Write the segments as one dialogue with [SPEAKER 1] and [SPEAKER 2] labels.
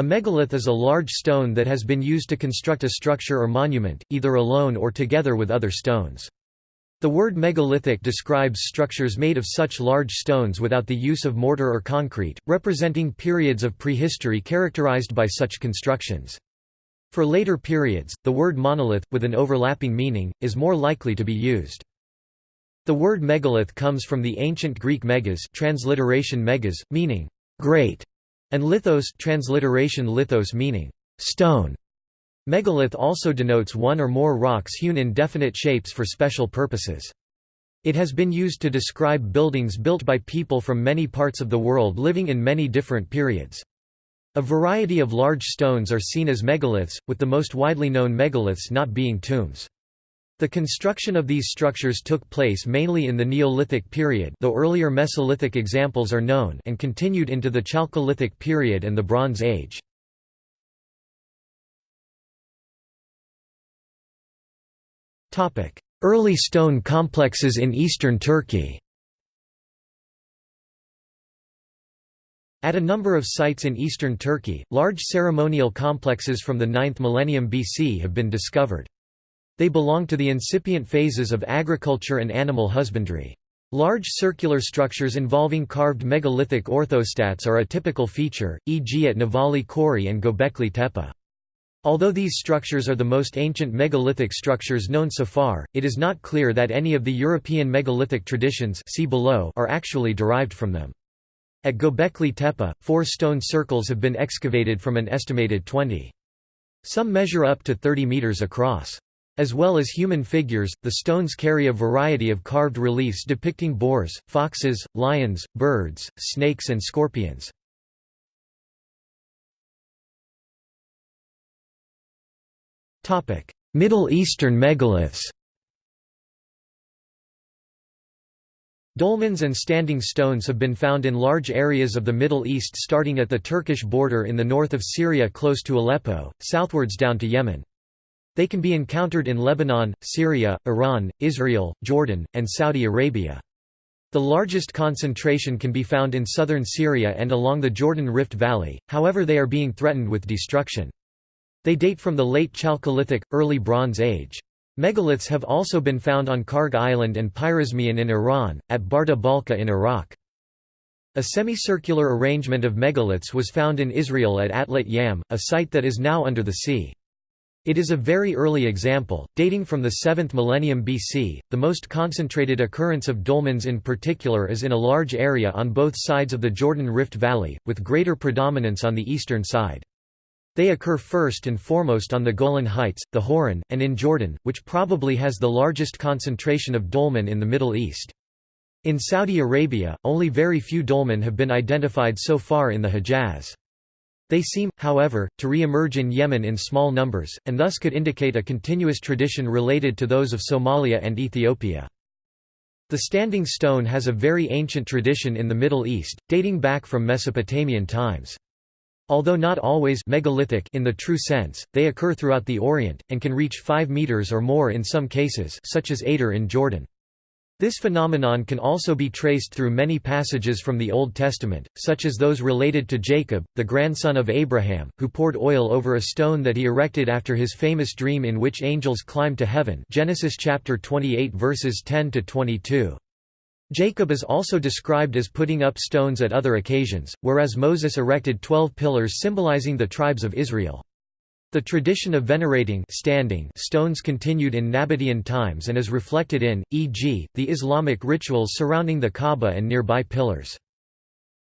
[SPEAKER 1] A megalith is a large stone that has been used to construct a structure or monument, either alone or together with other stones. The word megalithic describes structures made of such large stones without the use of mortar or concrete, representing periods of prehistory characterized by such constructions. For later periods, the word monolith, with an overlapping meaning, is more likely to be used. The word megalith comes from the ancient Greek megas transliteration megas, meaning great, and lithos transliteration lithos meaning stone. Megalith also denotes one or more rocks hewn in definite shapes for special purposes. It has been used to describe buildings built by people from many parts of the world living in many different periods. A variety of large stones are seen as megaliths, with the most widely known megaliths not being tombs. The construction of these structures took place mainly in the Neolithic period though earlier Mesolithic examples are known and continued into the Chalcolithic period and the Bronze Age. Early stone complexes in eastern Turkey At a number of sites in eastern Turkey, large ceremonial complexes from the 9th millennium BC have been discovered. They belong to the incipient phases of agriculture and animal husbandry. Large circular structures involving carved megalithic orthostats are a typical feature, e.g. at Nevalı Çori and Gobekli Tepe. Although these structures are the most ancient megalithic structures known so far, it is not clear that any of the European megalithic traditions see below are actually derived from them. At Gobekli Tepe, four stone circles have been excavated from an estimated 20. Some measure up to 30 meters across. As well as human figures, the stones carry a variety of carved reliefs depicting boars, foxes, lions, birds, snakes and scorpions. Middle Eastern megaliths Dolmens and standing stones have been found in large areas of the Middle East starting at the Turkish border in the north of Syria close to Aleppo, southwards down to Yemen. They can be encountered in Lebanon, Syria, Iran, Israel, Jordan, and Saudi Arabia. The largest concentration can be found in southern Syria and along the Jordan Rift Valley, however they are being threatened with destruction. They date from the late Chalcolithic, early Bronze Age. Megaliths have also been found on Kharg Island and Pirazmian in Iran, at Barda Balka in Iraq. A semicircular arrangement of megaliths was found in Israel at Atlit Yam, a site that is now under the sea. It is a very early example, dating from the 7th millennium BC. The most concentrated occurrence of dolmens in particular is in a large area on both sides of the Jordan Rift Valley, with greater predominance on the eastern side. They occur first and foremost on the Golan Heights, the Hauran, and in Jordan, which probably has the largest concentration of dolmen in the Middle East. In Saudi Arabia, only very few dolmen have been identified so far in the Hejaz. They seem, however, to re-emerge in Yemen in small numbers, and thus could indicate a continuous tradition related to those of Somalia and Ethiopia. The standing stone has a very ancient tradition in the Middle East, dating back from Mesopotamian times. Although not always megalithic in the true sense, they occur throughout the Orient, and can reach 5 meters or more in some cases such as Adur in Jordan. This phenomenon can also be traced through many passages from the Old Testament, such as those related to Jacob, the grandson of Abraham, who poured oil over a stone that he erected after his famous dream in which angels climbed to heaven Genesis chapter 28 verses 10 to 22. Jacob is also described as putting up stones at other occasions, whereas Moses erected twelve pillars symbolizing the tribes of Israel. The tradition of venerating standing stones continued in Nabatean times and is reflected in, e.g., the Islamic rituals surrounding the Kaaba and nearby pillars.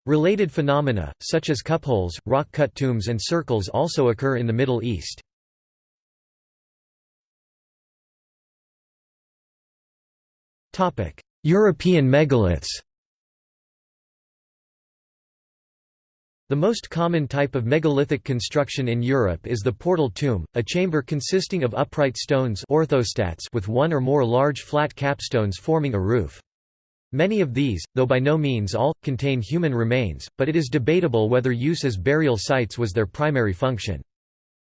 [SPEAKER 1] Related phenomena, such as cupholes, rock-cut tombs and circles also occur in the Middle East. European megaliths The most common type of megalithic construction in Europe is the portal tomb, a chamber consisting of upright stones orthostats with one or more large flat capstones forming a roof. Many of these, though by no means all, contain human remains, but it is debatable whether use as burial sites was their primary function.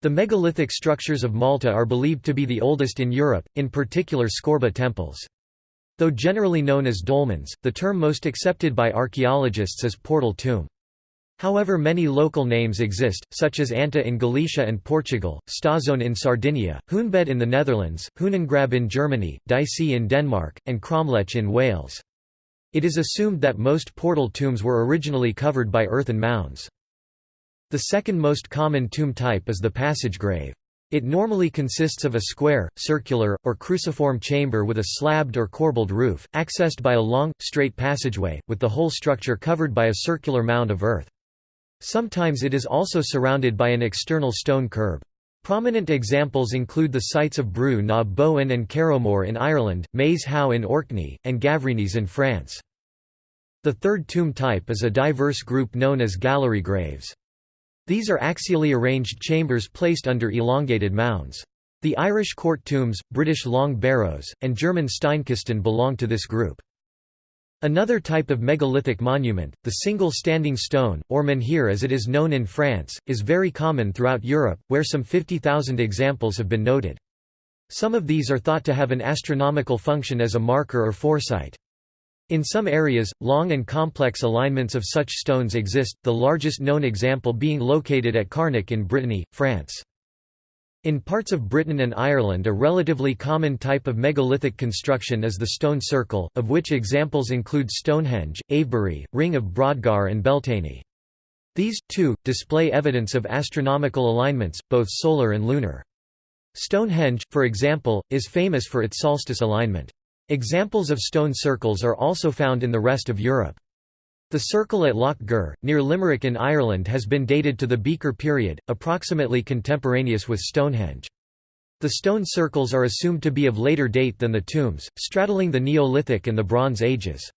[SPEAKER 1] The megalithic structures of Malta are believed to be the oldest in Europe, in particular Skorba temples. Though generally known as dolmens, the term most accepted by archaeologists is portal tomb. However many local names exist, such as Anta in Galicia and Portugal, Stazone in Sardinia, Hunebed in the Netherlands, Hünengrab in Germany, Dysse in Denmark, and Cromlech in Wales. It is assumed that most portal tombs were originally covered by earthen mounds. The second most common tomb type is the passage grave. It normally consists of a square, circular, or cruciform chamber with a slabbed or corbelled roof, accessed by a long, straight passageway, with the whole structure covered by a circular mound of earth. Sometimes it is also surrounded by an external stone curb. Prominent examples include the sites of Brú na Bóinne and Carrowmore in Ireland, Maes Howe in Orkney, and Gavrinis in France. The third tomb type is a diverse group known as gallery graves. These are axially arranged chambers placed under elongated mounds. The Irish court tombs, British long barrows, and German Steinkisten belong to this group. Another type of megalithic monument, the single standing stone, or menhir as it is known in France, is very common throughout Europe, where some 50,000 examples have been noted. Some of these are thought to have an astronomical function as a marker or foresight. In some areas, long and complex alignments of such stones exist, the largest known example being located at Carnac in Brittany, France. In parts of Britain and Ireland a relatively common type of megalithic construction is the stone circle, of which examples include Stonehenge, Avebury, Ring of Brodgar and Beltany. These, too, display evidence of astronomical alignments, both solar and lunar. Stonehenge, for example, is famous for its solstice alignment. Examples of stone circles are also found in the rest of Europe. The circle at Lough Gur, near Limerick in Ireland has been dated to the Beaker period, approximately contemporaneous with Stonehenge. The stone circles are assumed to be of later date than the tombs, straddling the Neolithic and the Bronze Ages.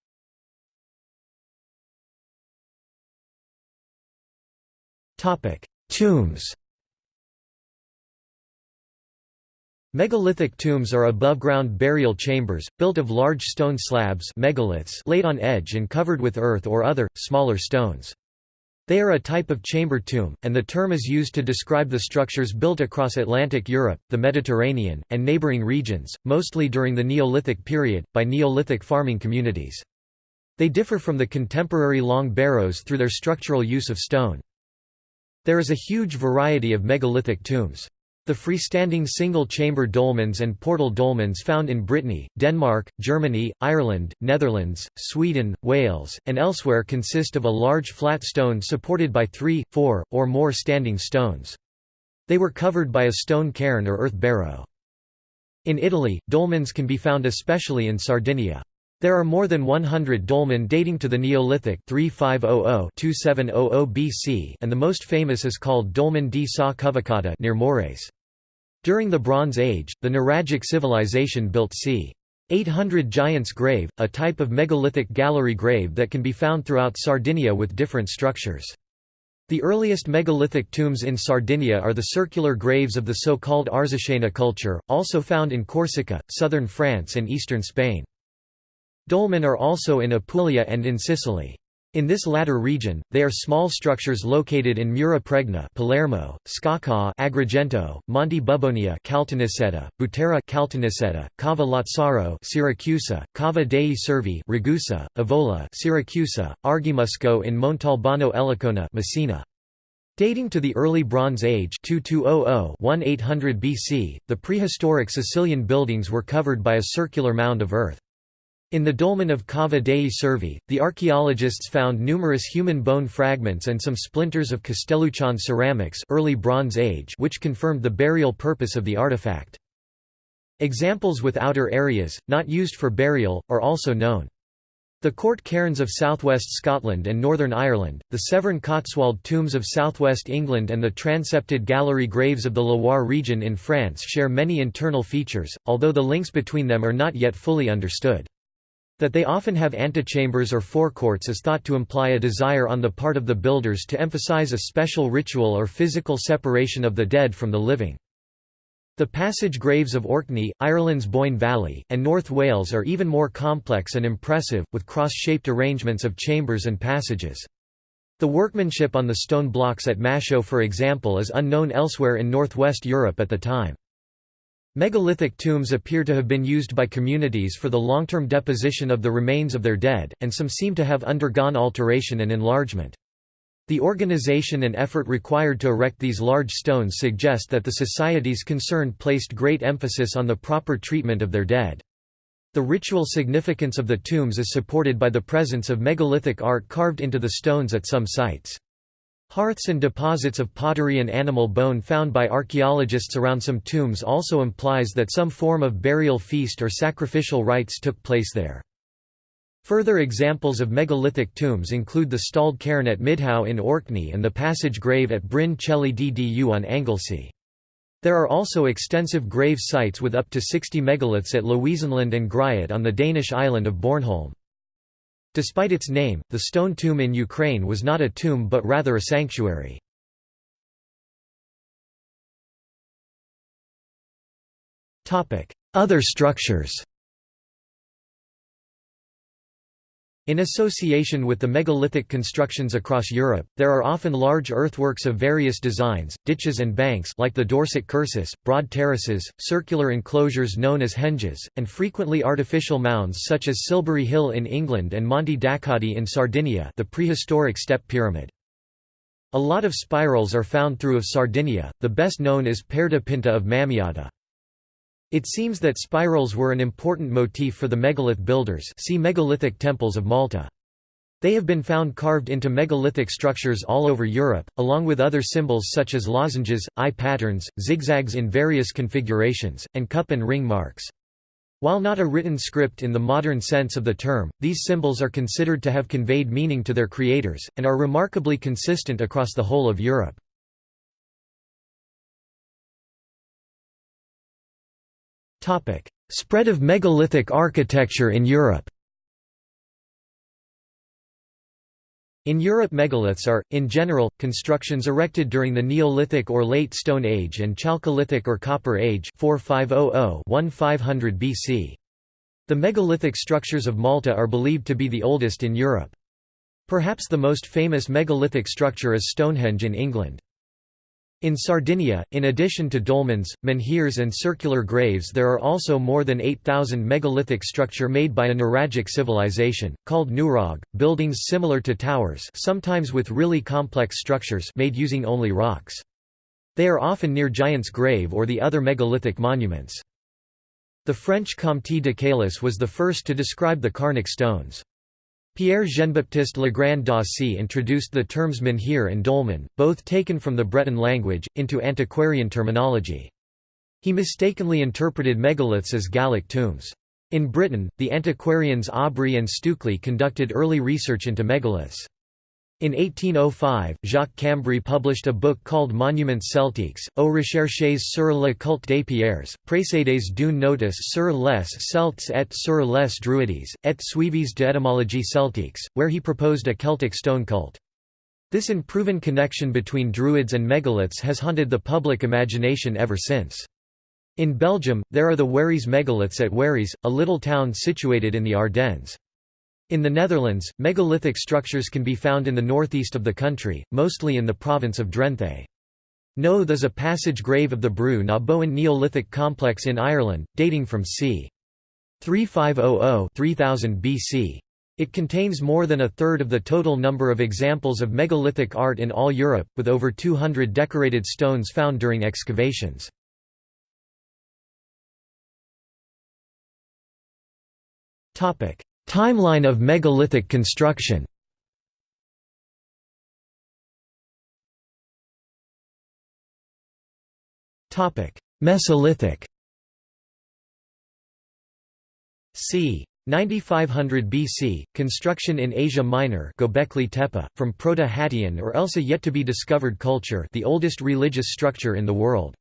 [SPEAKER 1] Tombs Megalithic tombs are above-ground burial chambers, built of large stone slabs megaliths laid on edge and covered with earth or other, smaller stones. They are a type of chamber tomb, and the term is used to describe the structures built across Atlantic Europe, the Mediterranean, and neighboring regions, mostly during the Neolithic period, by Neolithic farming communities. They differ from the contemporary long barrows through their structural use of stone. There is a huge variety of megalithic tombs. The freestanding single-chamber dolmens and portal dolmens found in Brittany, Denmark, Germany, Ireland, Netherlands, Sweden, Wales, and elsewhere consist of a large flat stone supported by three, four, or more standing stones. They were covered by a stone cairn or earth barrow. In Italy, dolmens can be found especially in Sardinia. There are more than 100 dolmen dating to the Neolithic 3500–2700 BC and the most famous is called Dolmen di Sa Coveccada near Mores. During the Bronze Age, the Nuragic civilization built c. 800 Giant's Grave, a type of megalithic gallery grave that can be found throughout Sardinia with different structures. The earliest megalithic tombs in Sardinia are the circular graves of the so-called Arzachena culture, also found in Corsica, southern France and eastern Spain. Dolmen are also in Apulia and in Sicily. In this latter region, they are small structures located in Mura Pregna Palermo, Sciacca Agrigento, Monte Bubonia Caltanissetta, Butera Caltanissetta, Cava Lazzaro Siracusa, Cava dei Servi Ragusa, Avola Siracusa, Argimusco in Montalbano Elicona Messina. Dating to the early Bronze Age 2200–1800 BC, the prehistoric Sicilian buildings were covered by a circular mound of earth. In the dolmen of Cava dei Servi, the archaeologists found numerous human bone fragments and some splinters of Castelluccian ceramics early Bronze Age which confirmed the burial purpose of the artifact. Examples with outer areas, not used for burial, are also known. The court cairns of southwest Scotland and Northern Ireland, the Severn Cotswold tombs of southwest England and the transepted gallery graves of the Loire region in France share many internal features, although the links between them are not yet fully understood. That they often have antechambers or forecourts is thought to imply a desire on the part of the builders to emphasize a special ritual or physical separation of the dead from the living. The passage graves of Orkney, Ireland's Boyne Valley, and North Wales are even more complex and impressive, with cross-shaped arrangements of chambers and passages. The workmanship on the stone blocks at Maeshowe for example is unknown elsewhere in northwest Europe at the time. Megalithic tombs appear to have been used by communities for the long-term deposition of the remains of their dead, and some seem to have undergone alteration and enlargement. The organization and effort required to erect these large stones suggest that the societies concerned placed great emphasis on the proper treatment of their dead. The ritual significance of the tombs is supported by the presence of megalithic art carved into the stones at some sites. Hearths and deposits of pottery and animal bone found by archaeologists around some tombs also implies that some form of burial feast or sacrificial rites took place there. Further examples of megalithic tombs include the stalled cairn at Midhowe in Orkney and the passage grave at Bryn Celli Ddu on Anglesey. There are also extensive grave sites with up to 60 megaliths at Louisenlund and Gryet on the Danish island of Bornholm. Despite its name, the stone tomb in Ukraine was not a tomb but rather a sanctuary. Other structures In association with the megalithic constructions across Europe, there are often large earthworks of various designs, ditches and banks like the Dorset Cursus, broad terraces, circular enclosures known as henges, and frequently artificial mounds such as Silbury Hill in England and Monte d'Accoddi in Sardinia the prehistoric step pyramid. A lot of spirals are found through of Sardinia, the best known is Perda Pinta of Mamoiada. It seems that spirals were an important motif for the megalith builders see megalithic temples of Malta. They have been found carved into megalithic structures all over Europe, along with other symbols such as lozenges, eye patterns, zigzags in various configurations, and cup and ring marks. While not a written script in the modern sense of the term, these symbols are considered to have conveyed meaning to their creators, and are remarkably consistent across the whole of Europe. Spread of megalithic architecture in Europe In Europe megaliths are, in general, constructions erected during the Neolithic or Late Stone Age and Chalcolithic or Copper Age 4500–1500 BC. The megalithic structures of Malta are believed to be the oldest in Europe. Perhaps the most famous megalithic structure is Stonehenge in England. In Sardinia, in addition to dolmens, menhirs and circular graves there are also more than 8,000 megalithic structure made by a nuragic civilization, called nurag, buildings similar to towers sometimes with really complex structures made using only rocks. They are often near Giant's Grave or the other megalithic monuments. The French Comte de Caylus was the first to describe the Carnac stones. Pierre Jean-Baptiste Legrand d'Aussy introduced the terms menhir and dolmen, both taken from the Breton language, into antiquarian terminology. He mistakenly interpreted megaliths as Gallic tombs. In Britain, the antiquarians Aubrey and Stukeley conducted early research into megaliths. In 1805, Jacques Cambry published a book called Monuments Celtiques, aux recherches sur le culte des pierres, précédés d'une notice sur les Celtes et sur les Druides, et suivis d'étymologie celtique, where he proposed a Celtic stone cult. This unproven connection between Druids and megaliths has haunted the public imagination ever since. In Belgium, there are the Wéris megaliths at Wéris, a little town situated in the Ardennes. In the Netherlands, megalithic structures can be found in the northeast of the country, mostly in the province of Drenthe. Knowth is a passage grave of the Brú na Bóinne Neolithic complex in Ireland, dating from c. 3500–3000 BC. It contains more than a third of the total number of examples of megalithic art in all Europe, with over 200 decorated stones found during excavations. Timeline of megalithic construction Mesolithic c. 9500 BC, construction in Asia Minor Göbekli Tepe, from Proto-Hattian or else a yet-to-be-discovered culture the oldest religious structure in the world.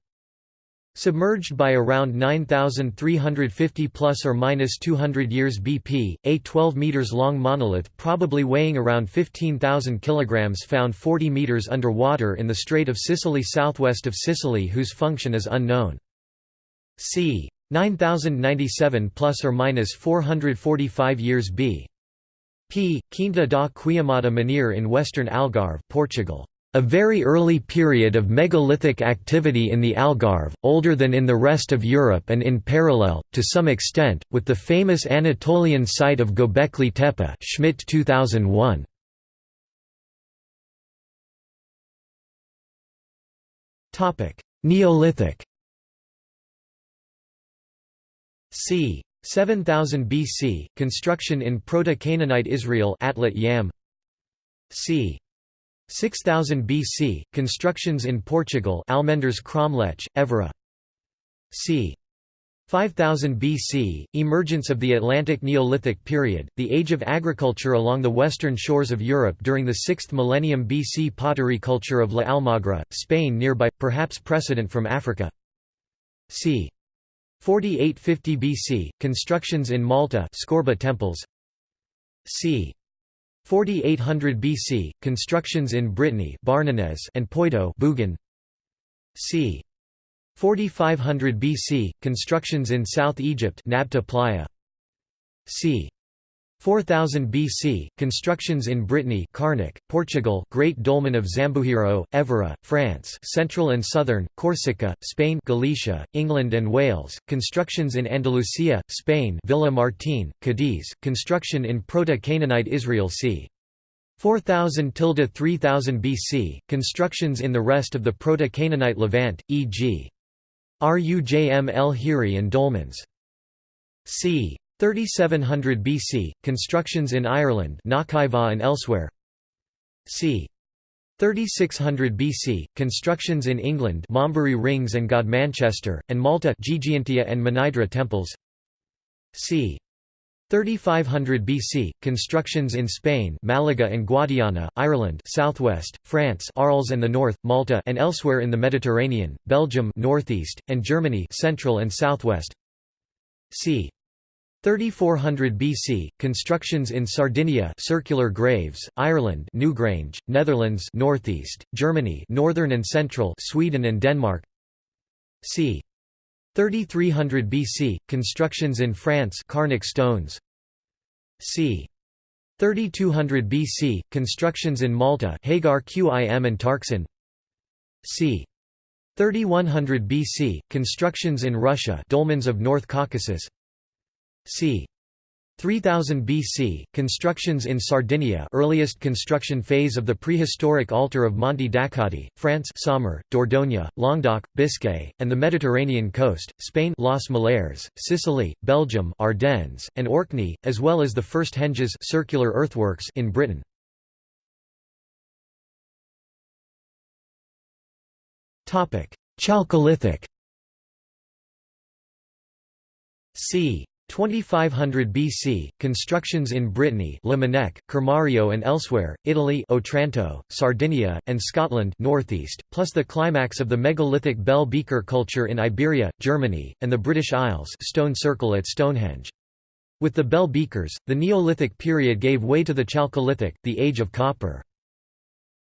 [SPEAKER 1] Submerged by around 9,350 plus or minus 200 years BP, a 12 meters long monolith probably weighing around 15,000 kilograms found 40 meters underwater in the Strait of Sicily southwest of Sicily whose function is unknown. c. 9097 plus or minus 445 years b. p. Quinta da Queimada Menhir in western Algarve, Portugal a very early period of megalithic activity in the Algarve, older than in the rest of Europe and in parallel, to some extent, with the famous Anatolian site of Göbekli Tepe Schmidt 2001. Neolithic c. 7000 BC, construction in Proto-Canaanite Israel Atlit Yam c. 6000 BC, constructions in Portugal Almendres Cromlech, Évora c. 5000 BC, emergence of the Atlantic Neolithic period, the age of agriculture along the western shores of Europe during the 6th millennium BC pottery culture of La Almagra, Spain nearby, perhaps precedent from Africa c. 4850 BC, constructions in Malta Skorba temples c. 4800 BC, constructions in Brittany and Poitou c. 4500 BC, constructions in South Egypt Nabta Playa. c. 4000 BC, constructions in Brittany Carnac, Portugal Great Dolmen of Zambujeiro, Évora, France Central and Southern, Corsica, Spain Galicia, England and Wales, constructions in Andalusia, Spain Villa Martin, Cadiz, construction in Proto-Canaanite Israel c. 4000–3000 BC, constructions in the rest of the Proto-Canaanite Levant, e.g. Rujm el Hiri and dolmens. c. 3700 BC, constructions in Ireland and elsewhere c. 3600 BC, constructions in England Maumbury Rings and Godmanchester, and Malta Gigantia and Mnajdra temples c. 3500 BC, constructions in Spain Malaga and Guadiana, Ireland southwest, France Arles and the north, Malta and elsewhere in the Mediterranean, Belgium northeast, and Germany central and southwest c. 3400 BC, constructions in Sardinia circular graves, Ireland Newgrange, Netherlands northeast, Germany northern and central Sweden and Denmark c. 3300 BC, constructions in France Carnac stones c. 3200 BC, constructions in Malta Hagar Qim and Tarxien c. 3100 BC, constructions in Russia dolmens of North Caucasus c. 3000 BC, constructions in Sardinia earliest construction phase of the prehistoric altar of Monte d'Accoddi, France Saumur, Dordogne, Languedoc, Biscay, and the Mediterranean coast, Spain Los Millares, Sicily, Belgium Ardennes, and Orkney, as well as the first henges circular earthworks in Britain. Chalcolithic c. 2500 BC, constructions in Brittany Limonec, Kermario and elsewhere, Italy Otranto, Sardinia, and Scotland northeast, plus the climax of the megalithic bell beaker culture in Iberia, Germany, and the British Isles stone circle at Stonehenge. With the bell beakers, the Neolithic period gave way to the Chalcolithic, the age of copper.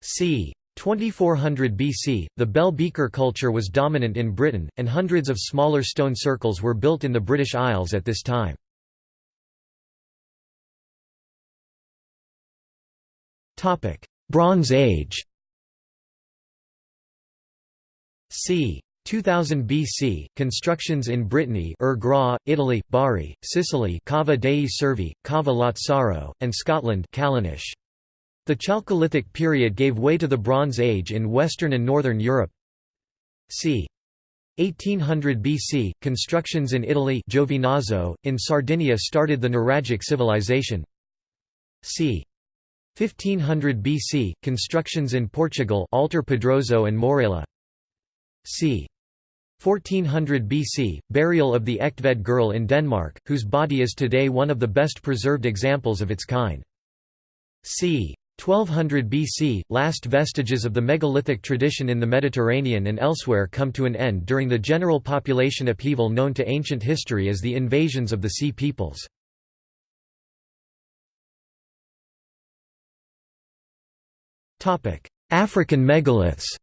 [SPEAKER 1] c. 2400 BC, the bell beaker culture was dominant in Britain, and hundreds of smaller stone circles were built in the British Isles at this time. Bronze Age c. 2000 BC, constructions in Brittany Ur Gra, Italy, Bari, Sicily Cava dei Servi, Cava Lazzaro, and Scotland Callanish. The Chalcolithic period gave way to the Bronze Age in Western and Northern Europe. c. 1800 BC, constructions in Italy Giovinazzo, in Sardinia started the Nuragic civilization. c. 1500 BC, constructions in Portugal Alter Pedroso and Morella. c. 1400 BC, burial of the Egtved girl in Denmark, whose body is today one of the best preserved examples of its kind. c. 1200 BC, last vestiges of the megalithic tradition in the Mediterranean and elsewhere come to an end during the general population upheaval known to ancient history as the invasions of the Sea Peoples. African megaliths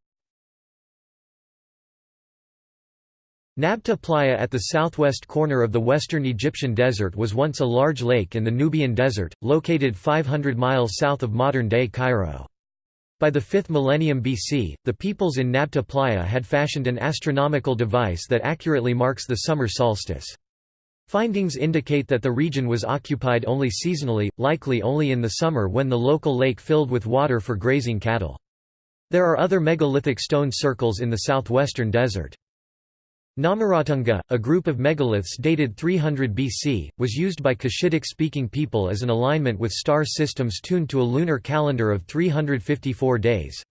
[SPEAKER 1] Nabta Playa at the southwest corner of the western Egyptian desert was once a large lake in the Nubian desert, located 500 miles south of modern-day Cairo. By the 5th millennium BC, the peoples in Nabta Playa had fashioned an astronomical device that accurately marks the summer solstice. Findings indicate that the region was occupied only seasonally, likely only in the summer when the local lake filled with water for grazing cattle. There are other megalithic stone circles in the southwestern desert. Namoratunga, a group of megaliths dated 300 BC, was used by Cushitic-speaking people as an alignment with star systems tuned to a lunar calendar of 354 days.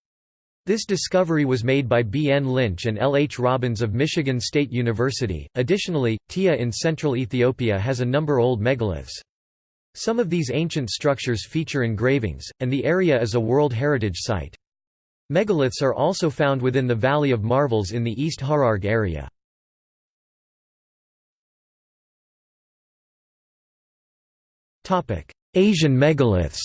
[SPEAKER 1] This discovery was made by B. N. Lynch and L. H. Robbins of Michigan State University. Additionally, Tiya in central Ethiopia has a number of old megaliths. Some of these ancient structures feature engravings, and the area is a World Heritage Site. Megaliths are also found within the Valley of Marvels in the East Hararghe area. Asian megaliths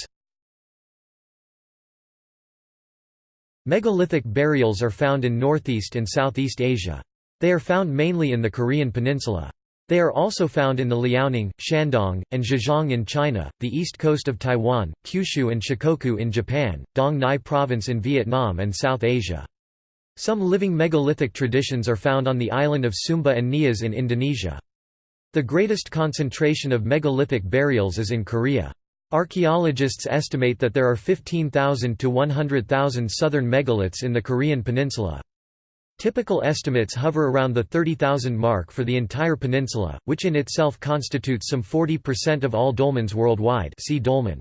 [SPEAKER 1] Megalithic burials are found in Northeast and Southeast Asia. They are found mainly in the Korean peninsula. They are also found in the Liaoning, Shandong, and Zhejiang in China, the east coast of Taiwan, Kyushu and Shikoku in Japan, Dong Nai province in Vietnam and South Asia. Some living megalithic traditions are found on the island of Sumba and Nias in Indonesia. The greatest concentration of megalithic burials is in Korea. Archaeologists estimate that there are 15,000 to 100,000 southern megaliths in the Korean peninsula. Typical estimates hover around the 30,000 mark for the entire peninsula, which in itself constitutes some 40% of all dolmens worldwide see dolmen.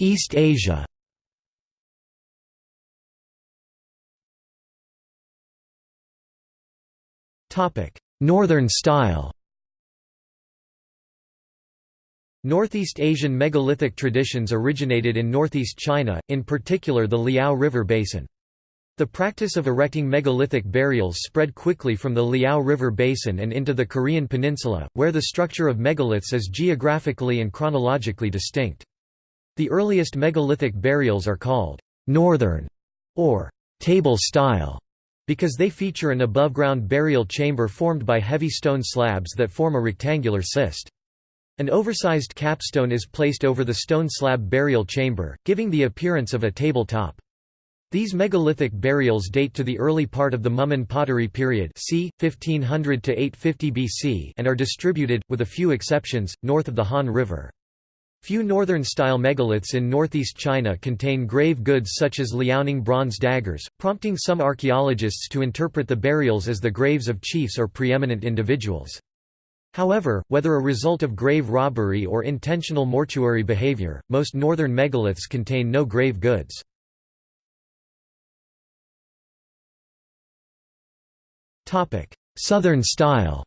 [SPEAKER 1] East Asia Northern style Northeast Asian megalithic traditions originated in northeast China, in particular the Liao River basin. The practice of erecting megalithic burials spread quickly from the Liao River basin and into the Korean peninsula, where the structure of megaliths is geographically and chronologically distinct. The earliest megalithic burials are called «northern» or «table style» because they feature an above-ground burial chamber formed by heavy stone slabs that form a rectangular cist. An oversized capstone is placed over the stone slab burial chamber, giving the appearance of a table top. These megalithic burials date to the early part of the Mumun pottery period c. 1500 to 850 BC and are distributed, with a few exceptions, north of the Han River. Few northern-style megaliths in northeast China contain grave goods such as Liaoning bronze daggers, prompting some archaeologists to interpret the burials as the graves of chiefs or preeminent individuals. However, whether a result of grave robbery or intentional mortuary behavior, most northern megaliths contain no grave goods. Southern style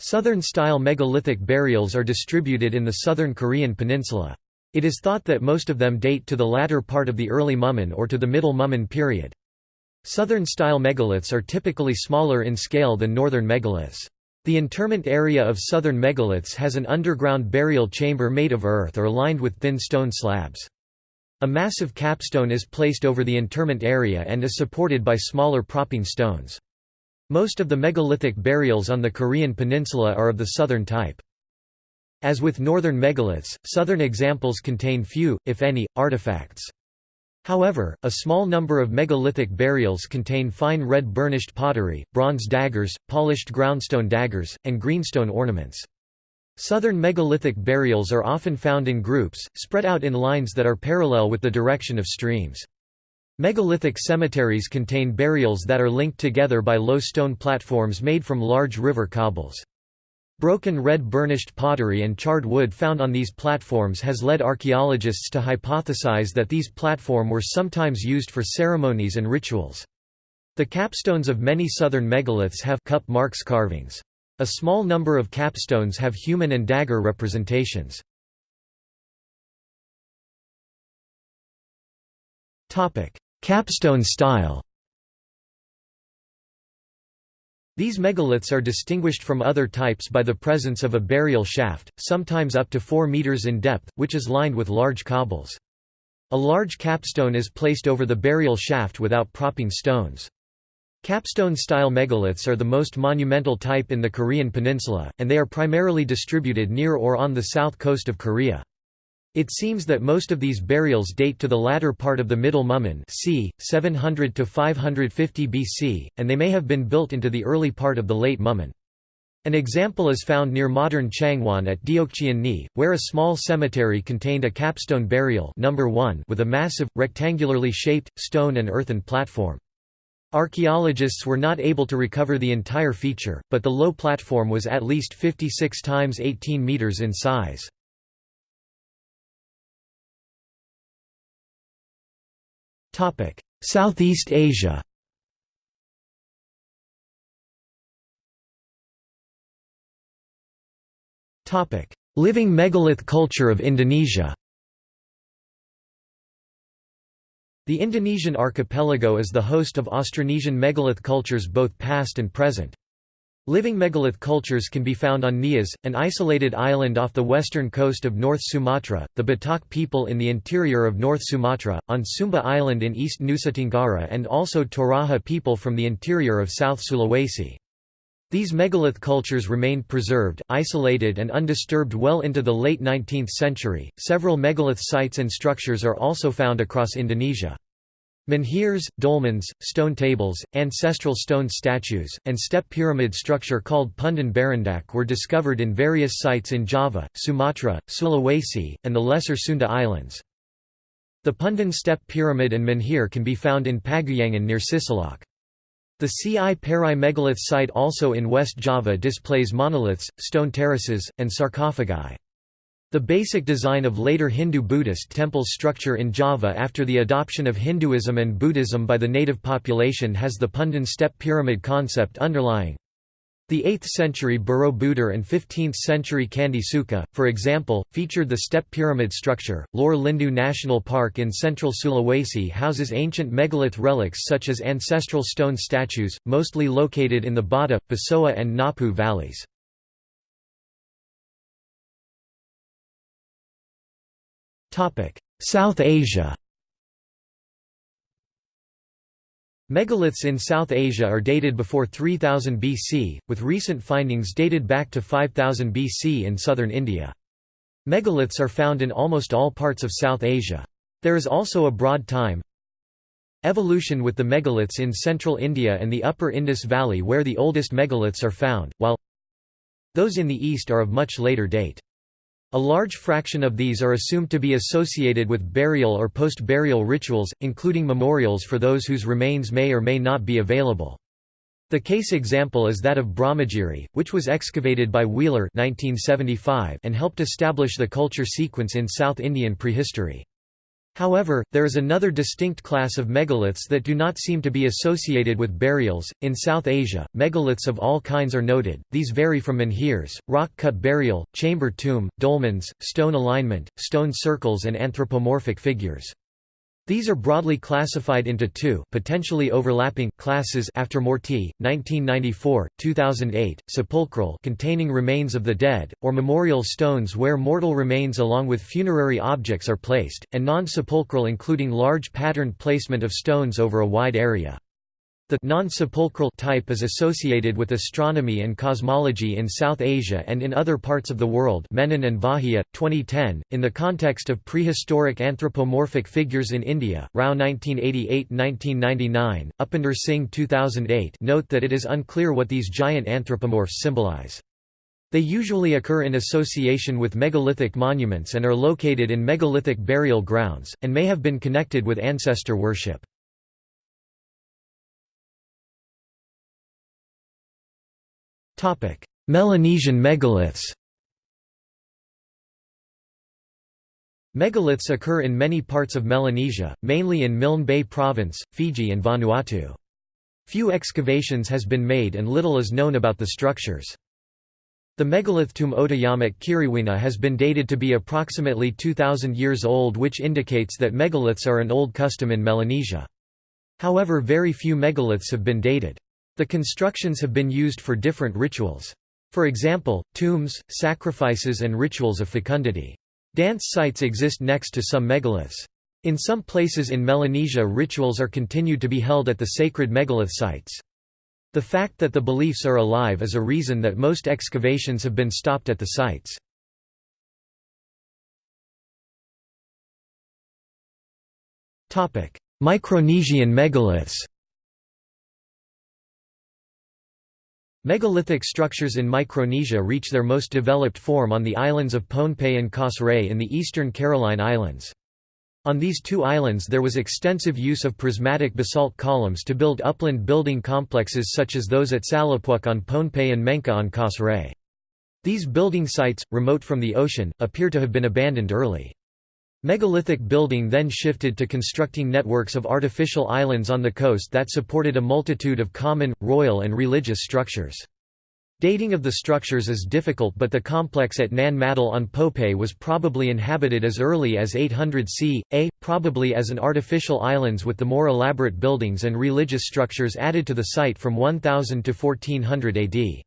[SPEAKER 1] Southern-style megalithic burials are distributed in the southern Korean peninsula. It is thought that most of them date to the latter part of the early Mumun or to the middle Mumun period. Southern-style megaliths are typically smaller in scale than northern megaliths. The interment area of southern megaliths has an underground burial chamber made of earth or lined with thin stone slabs. A massive capstone is placed over the interment area and is supported by smaller propping stones. Most of the megalithic burials on the Korean peninsula are of the southern type. As with northern megaliths, southern examples contain few, if any, artifacts. However, a small number of megalithic burials contain fine red burnished pottery, bronze daggers, polished groundstone daggers, and greenstone ornaments. Southern megalithic burials are often found in groups, spread out in lines that are parallel with the direction of streams. Megalithic cemeteries contain burials that are linked together by low stone platforms made from large river cobbles. Broken red burnished pottery and charred wood found on these platforms has led archaeologists to hypothesize that these platforms were sometimes used for ceremonies and rituals. The capstones of many southern megaliths have cup marks carvings. A small number of capstones have human and dagger representations. Capstone style These megaliths are distinguished from other types by the presence of a burial shaft, sometimes up to 4 meters in depth, which is lined with large cobbles. A large capstone is placed over the burial shaft without propping stones. Capstone-style megaliths are the most monumental type in the Korean peninsula, and they are primarily distributed near or on the south coast of Korea. It seems that most of these burials date to the latter part of the Middle Mumun c. 700 to 550 BC, and they may have been built into the early part of the Late Mumun. An example is found near modern Changwon at Deokchian Ni, where a small cemetery contained a capstone burial number 1 with a massive, rectangularly shaped, stone and earthen platform. Archaeologists were not able to recover the entire feature, but the low platform was at least 56 times 18 meters in size. Southeast Asia. Topic: Living megalith culture of Indonesia. The Indonesian archipelago is the host of Austronesian megalith cultures both past and present. Living megalith cultures can be found on Nias, an isolated island off the western coast of North Sumatra, the Batak people in the interior of North Sumatra, on Sumba Island in East Nusa Tenggara and also Toraja people from the interior of South Sulawesi. These megalith cultures remained preserved, isolated and undisturbed well into the late 19th century. Several megalith sites and structures are also found across Indonesia. Menhirs, dolmens, stone tables, ancestral stone statues, and step pyramid structure called Punden Berundak were discovered in various sites in Java, Sumatra, Sulawesi, and the Lesser Sunda Islands. The Punden step pyramid and menhir can be found in Paguyangan near Cisolok. The Ci Pari megalith site also in West Java displays monoliths, stone terraces, and sarcophagi. The basic design of later Hindu-Buddhist temple structure in Java after the adoption of Hinduism and Buddhism by the native population has the Punden step pyramid concept underlying. The 8th-century Borobudur and 15th-century Candi Suka, for example, featured the step pyramid structure. Lore Lindu National Park in central Sulawesi houses ancient megalith relics such as ancestral stone statues, mostly located in the Bata, Besoa and Napu valleys. South Asia Megaliths in South Asia are dated before 3000 BC, with recent findings dated back to 5000 BC in southern India. Megaliths are found in almost all parts of South Asia. There is also a broad time evolution with the megaliths in central India and the upper Indus Valley where the oldest megaliths are found, while those in the east are of much later date. A large fraction of these are assumed to be associated with burial or post-burial rituals, including memorials for those whose remains may or may not be available. The case example is that of Brahmagiri, which was excavated by Wheeler 1975 and helped establish the culture sequence in South Indian prehistory. However, there is another distinct class of megaliths that do not seem to be associated with burials. In South Asia, megaliths of all kinds are noted. These vary from menhirs, rock cut burial, chamber tomb, dolmens, stone alignment, stone circles, and anthropomorphic figures. These are broadly classified into two potentially overlapping classes after Moorti, 1994, 2008, sepulchral containing remains of the dead, or memorial stones where mortal remains along with funerary objects are placed, and non-sepulchral including large patterned placement of stones over a wide area. The non-sepulchral type is associated with astronomy and cosmology in South Asia and in other parts of the world Menon and Vahia, 2010, in the context of prehistoric anthropomorphic figures in India, Rao 1988–1999, Upinder Singh 2008 note that it is unclear what these giant anthropomorphs symbolize. They usually occur in association with megalithic monuments and are located in megalithic burial grounds, and may have been connected with ancestor worship. Melanesian megaliths Megaliths occur in many parts of Melanesia, mainly in Milne Bay Province, Fiji and Vanuatu. Few excavations has been made and little is known about the structures. The megalith tomb Otayamak Kiriwina has been dated to be approximately 2,000 years old which indicates that megaliths are an old custom in Melanesia. However very few megaliths have been dated. The constructions have been used for different rituals. For example, tombs, sacrifices and rituals of fecundity. Dance sites exist next to some megaliths. In some places in Melanesia rituals are continued to be held at the sacred megalith sites. The fact that the beliefs are alive is a reason that most excavations have been stopped at the sites. Micronesian megaliths Megalithic structures in Micronesia reach their most developed form on the islands of Pohnpei and Kosrae in the eastern Caroline Islands. On these two islands there was extensive use of prismatic basalt columns to build upland building complexes such as those at Salapwuk on Pohnpei and Menka on Kosrae. These building sites, remote from the ocean, appear to have been abandoned early. Megalithic building then shifted to constructing networks of artificial islands on the coast that supported a multitude of common, royal and religious structures. Dating of the structures is difficult but the complex at Nan Madol on Pohnpei was probably inhabited as early as 800 c. a, probably as an artificial islands with the more elaborate buildings and religious structures added to the site from 1000 to 1400 AD.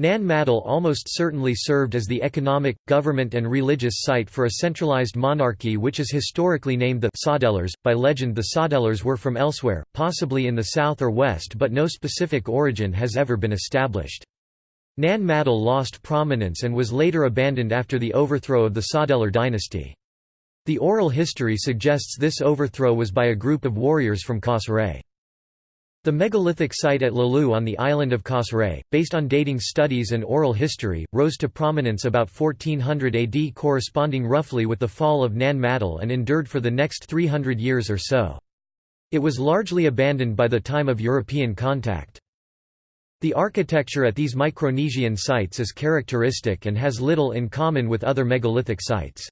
[SPEAKER 1] Nan Madol almost certainly served as the economic, government and religious site for a centralized monarchy which is historically named the Saudeleurs. By legend the Saudeleurs were from elsewhere, possibly in the south or west but no specific origin has ever been established. Nan Madol lost prominence and was later abandoned after the overthrow of the Saudeleur dynasty. The oral history suggests this overthrow was by a group of warriors from Kosrae. The megalithic site at Leluh on the island of Kosrae, based on dating studies and oral history, rose to prominence about 1400 AD corresponding roughly with the fall of Nan and endured for the next 300 years or so. It was largely abandoned by the time of European contact. The architecture at these Micronesian sites is characteristic and has little in common with other megalithic sites.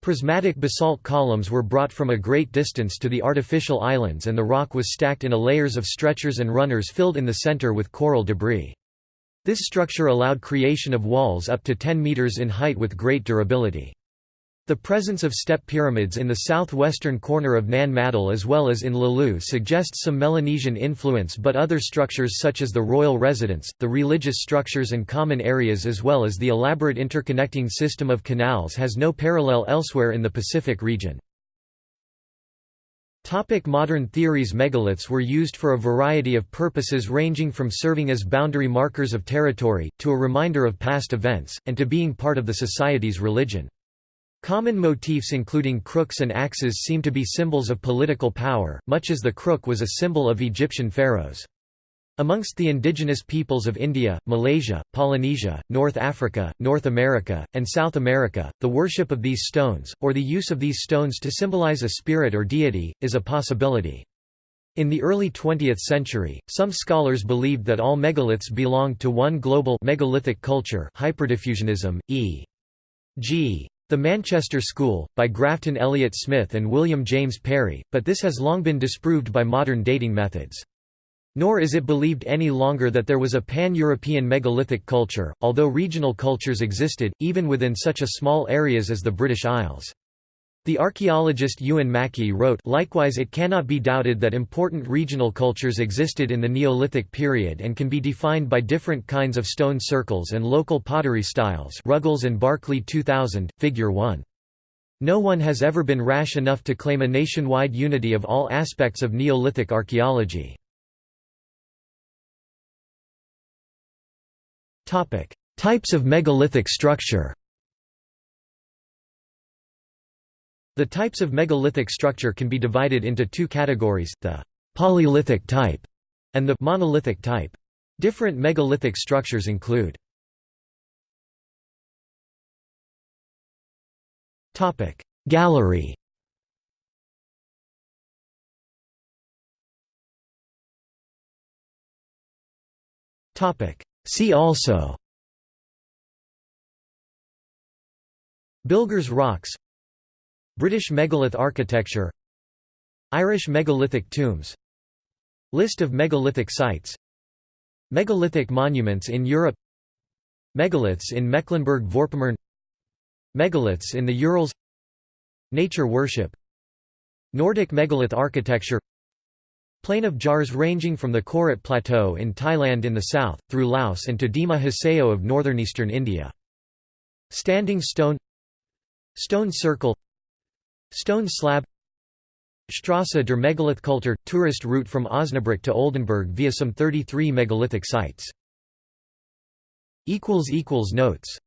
[SPEAKER 1] Prismatic basalt columns were brought from a great distance to the artificial islands and the rock was stacked in a layers of stretchers and runners filled in the center with coral debris. This structure allowed creation of walls up to 10 meters in height with great durability. The presence of step pyramids in the southwestern corner of Nan Madol as well as in Leluh suggests some Melanesian influence but other structures such as the royal residence, the religious structures and common areas as well as the elaborate interconnecting system of canals has no parallel elsewhere in the Pacific region. Modern theories Megaliths were used for a variety of purposes ranging from serving as boundary markers of territory, to a reminder of past events, and to being part of the society's religion. Common motifs including crooks and axes seem to be symbols of political power, much as the crook was a symbol of Egyptian pharaohs. Amongst the indigenous peoples of India, Malaysia, Polynesia, North Africa, North America, and South America, the worship of these stones, or the use of these stones to symbolize a spirit or deity, is a possibility. In the early 20th century, some scholars believed that all megaliths belonged to one global megalithic culture hyperdiffusionism, e.g. The Manchester School, by Grafton Elliot Smith and William James Perry, but this has long been disproved by modern dating methods. Nor is it believed any longer that there was a pan-European megalithic culture, although regional cultures existed, even within such a small areas as the British Isles. The archaeologist Euan MacKie wrote Likewise it cannot be doubted that important regional cultures existed in the Neolithic period and can be defined by different kinds of stone circles and local pottery styles Ruggles and Barclay 2000, Figure 1. No one has ever been rash enough to claim a nationwide unity of all aspects of Neolithic archaeology. Types of megalithic structure The types of megalithic structure can be divided into two categories, the «polylithic type» and the «monolithic type». Different megalithic structures include Gallery. See also. Bilger's rocks British megalith architecture Irish megalithic tombs List of megalithic sites Megalithic monuments in Europe Megaliths in Mecklenburg-Vorpommern Megaliths in the Urals Nature worship Nordic megalith architecture Plain of jars ranging from the Khorat Plateau in Thailand in the south, through Laos and to Dima Hasao of northeastern India. Standing stone Stone circle Stone slab Strasse der Megalithkultur – tourist route from Osnabrück to Oldenburg via some 33 megalithic sites. Notes